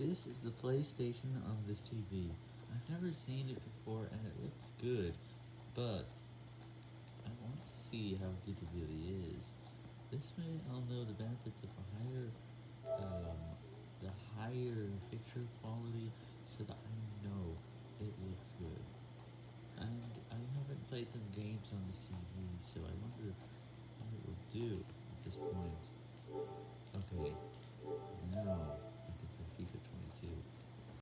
This is the PlayStation on this TV. I've never seen it before and it looks good, but I want to see how good it really is. This way I'll know the benefits of a higher, um, the higher picture quality so that I know it looks good. And I haven't played some games on the TV, so I wonder what it will do at this point.